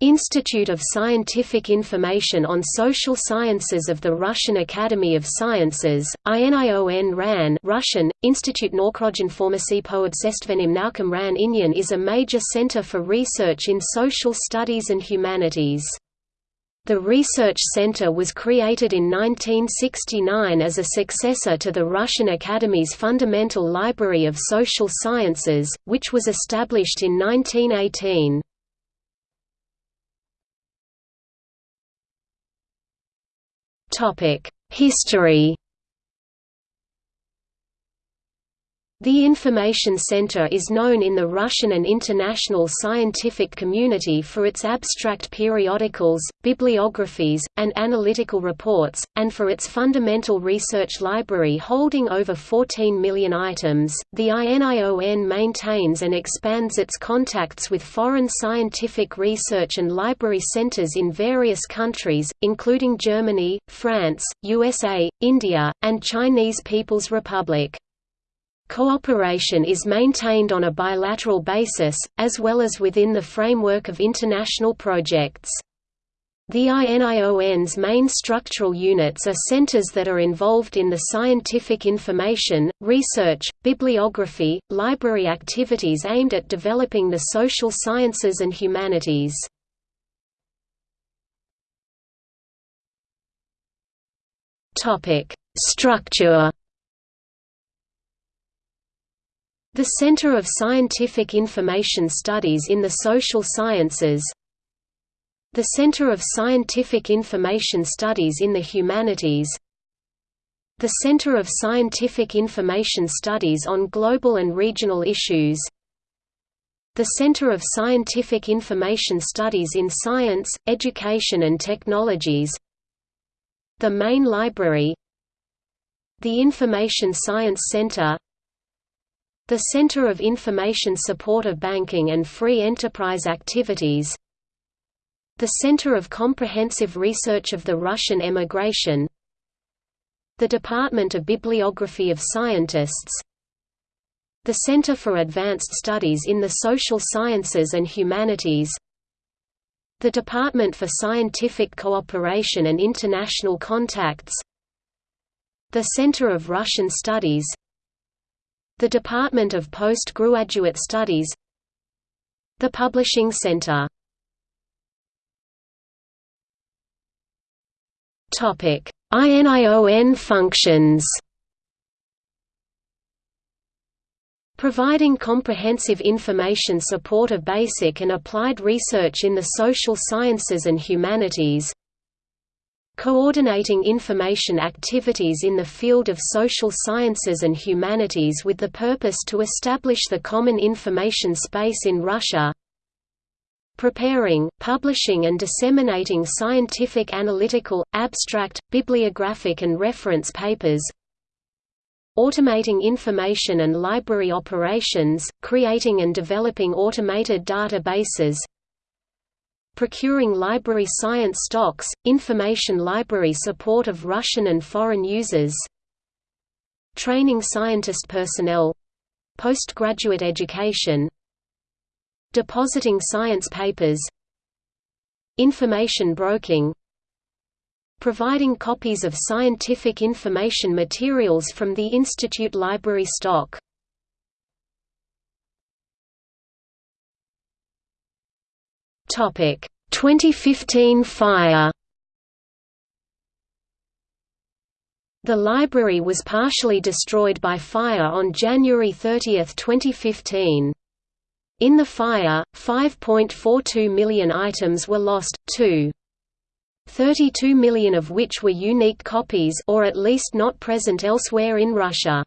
Institute of Scientific Information on Social Sciences of the Russian Academy of Sciences, INION RAN Russian, Institute Norkroginformacy po obsestvenim naukam RAN Inyan is a major center for research in social studies and humanities. The Research Center was created in 1969 as a successor to the Russian Academy's Fundamental Library of Social Sciences, which was established in 1918. History The Information Center is known in the Russian and international scientific community for its abstract periodicals, bibliographies, and analytical reports, and for its fundamental research library holding over 14 million items. The INION maintains and expands its contacts with foreign scientific research and library centers in various countries, including Germany, France, USA, India, and Chinese People's Republic. Cooperation is maintained on a bilateral basis, as well as within the framework of international projects. The INION's main structural units are centers that are involved in the scientific information, research, bibliography, library activities aimed at developing the social sciences and humanities. Structure The Center of Scientific Information Studies in the Social Sciences The Center of Scientific Information Studies in the Humanities The Center of Scientific Information Studies on Global and Regional Issues the Center of Scientific Information Studies in Science, Education and Technologies The Main Library The Information Science Center the Center of Information Support of Banking and Free Enterprise Activities The Center of Comprehensive Research of the Russian Emigration The Department of Bibliography of Scientists The Center for Advanced Studies in the Social Sciences and Humanities the Department for Scientific Cooperation and International Contacts The Center of Russian Studies the Department of Postgraduate Studies The Publishing Center. INION functions. Providing comprehensive information support of basic and applied research in the social sciences and humanities coordinating information activities in the field of social sciences and humanities with the purpose to establish the common information space in Russia. Preparing, publishing and disseminating scientific analytical, abstract, bibliographic and reference papers. Automating information and library operations, creating and developing automated databases procuring library science stocks, information library support of Russian and foreign users training scientist personnel postgraduate education depositing science papers information broking providing copies of scientific information materials from the institute library stock Topic 2015 fire The library was partially destroyed by fire on January 30, 2015. In the fire, 5.42 million items were lost, 2. 32 million of which were unique copies or at least not present elsewhere in Russia.